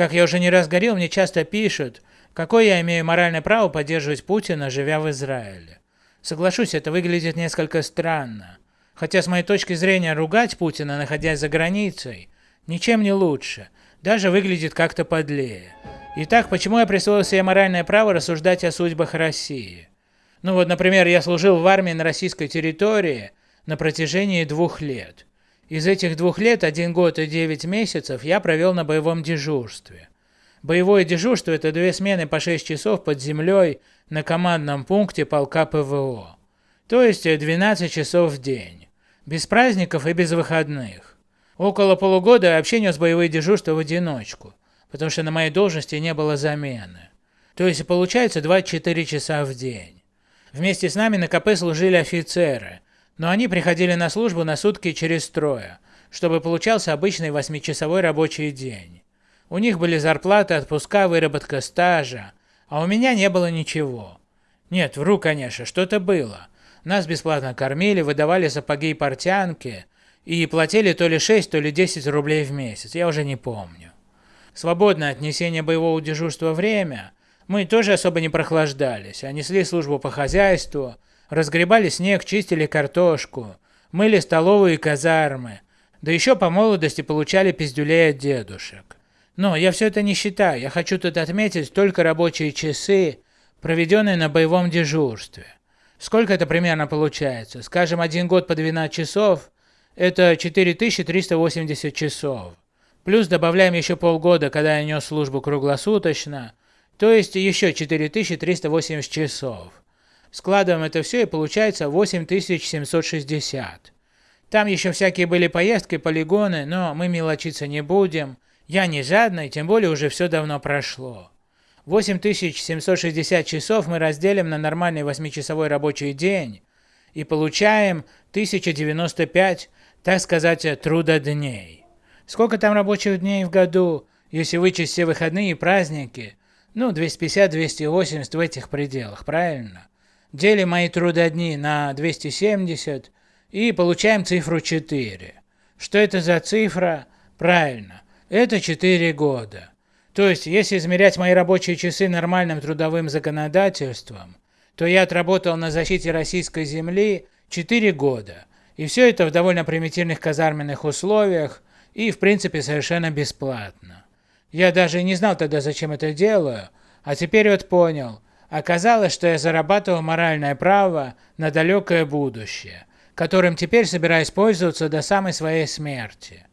Как я уже не раз говорил, мне часто пишут, какое я имею моральное право поддерживать Путина, живя в Израиле. Соглашусь, это выглядит несколько странно. Хотя с моей точки зрения ругать Путина, находясь за границей, ничем не лучше, даже выглядит как-то подлее. Итак, почему я присвоил себе моральное право рассуждать о судьбах России? Ну вот, например, я служил в армии на российской территории на протяжении двух лет. Из этих двух лет, один год и девять месяцев, я провел на боевом дежурстве. Боевое дежурство – это две смены по 6 часов под землей на командном пункте полка ПВО. То есть 12 часов в день. Без праздников и без выходных. Около полугода я вообще нес боевые дежурства в одиночку, потому что на моей должности не было замены. То есть получается 24 часа в день. Вместе с нами на КП служили офицеры, но они приходили на службу на сутки через трое, чтобы получался обычный восьмичасовой рабочий день. У них были зарплаты, отпуска, выработка стажа, а у меня не было ничего. Нет, вру, конечно, что-то было. Нас бесплатно кормили, выдавали сапоги и портянки, и платили то ли 6, то ли 10 рублей в месяц, я уже не помню. Свободное от несения боевого дежурства время мы тоже особо не прохлаждались, а несли службу по хозяйству, разгребали снег, чистили картошку, мыли столовые казармы, да еще по молодости получали пиздюлей от дедушек. Но я все это не считаю, я хочу тут отметить только рабочие часы, проведенные на боевом дежурстве. Сколько это примерно получается? Скажем, один год по 12 часов – это 4380 часов. Плюс добавляем еще полгода, когда я нес службу круглосуточно, то есть еще 4380 часов. Складываем это все и получается 8760. Там еще всякие были поездки, полигоны, но мы мелочиться не будем. Я не жадный, тем более уже все давно прошло. 8760 часов мы разделим на нормальный 8-часовой рабочий день и получаем 1095, так сказать, трудодней. Сколько там рабочих дней в году, если вычесть все выходные и праздники? Ну, 250-280 в этих пределах, правильно? Делим мои трудодни на 270 и получаем цифру 4. Что это за цифра? Правильно, это 4 года. То есть, если измерять мои рабочие часы нормальным трудовым законодательством, то я отработал на защите российской земли 4 года. И все это в довольно примитивных казарменных условиях и в принципе совершенно бесплатно. Я даже не знал тогда, зачем это делаю, а теперь вот понял. Оказалось, что я зарабатывал моральное право на далекое будущее, которым теперь собираюсь пользоваться до самой своей смерти.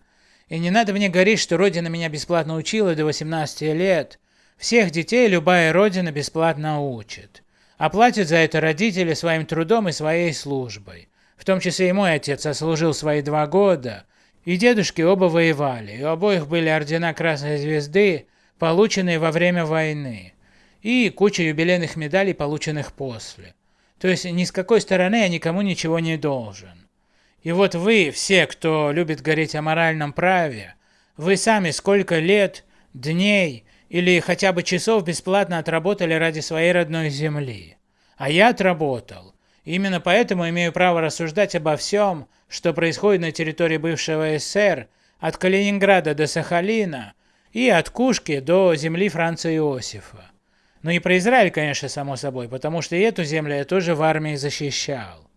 И не надо мне говорить, что родина меня бесплатно учила до 18 лет. Всех детей любая родина бесплатно учит. А платят за это родители своим трудом и своей службой. В том числе и мой отец ослужил свои два года, и дедушки оба воевали, и у обоих были ордена Красной Звезды, полученные во время войны, и куча юбилейных медалей, полученных после. То есть ни с какой стороны я никому ничего не должен. И вот вы, все, кто любит говорить о моральном праве, вы сами сколько лет, дней или хотя бы часов бесплатно отработали ради своей родной земли. А я отработал. Именно поэтому имею право рассуждать обо всем, что происходит на территории бывшего СССР, от Калининграда до Сахалина и от Кушки до земли Франца Иосифа. Ну и про Израиль, конечно, само собой, потому что и эту землю я тоже в армии защищал.